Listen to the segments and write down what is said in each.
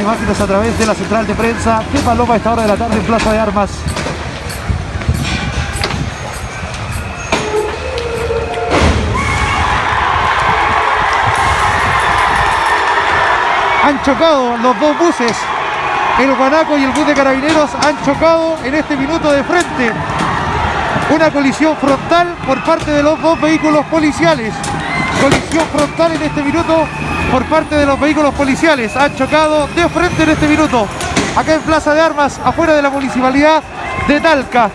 imágenes a través de la central de prensa de Paloma a esta hora de la tarde en Plaza de Armas. Han chocado los dos buses, el Guanaco y el bus de carabineros han chocado en este minuto de frente. Una colisión frontal por parte de los dos vehículos policiales. Colisión frontal en este minuto por parte de los vehículos policiales. Han chocado de frente en este minuto. Acá en Plaza de Armas, afuera de la municipalidad de Talca.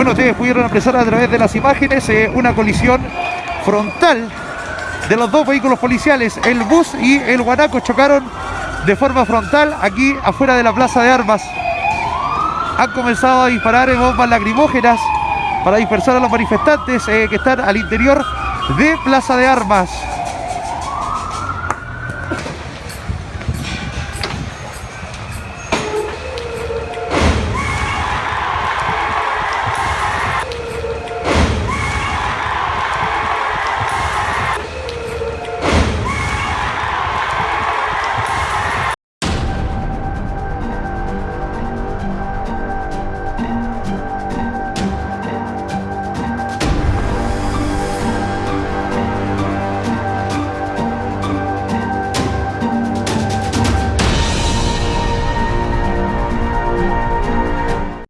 Bueno, ustedes pudieron apreciar a través de las imágenes eh, una colisión frontal de los dos vehículos policiales. El bus y el guanaco chocaron de forma frontal aquí afuera de la plaza de armas. Han comenzado a disparar bombas lacrimógenas para dispersar a los manifestantes eh, que están al interior de plaza de armas.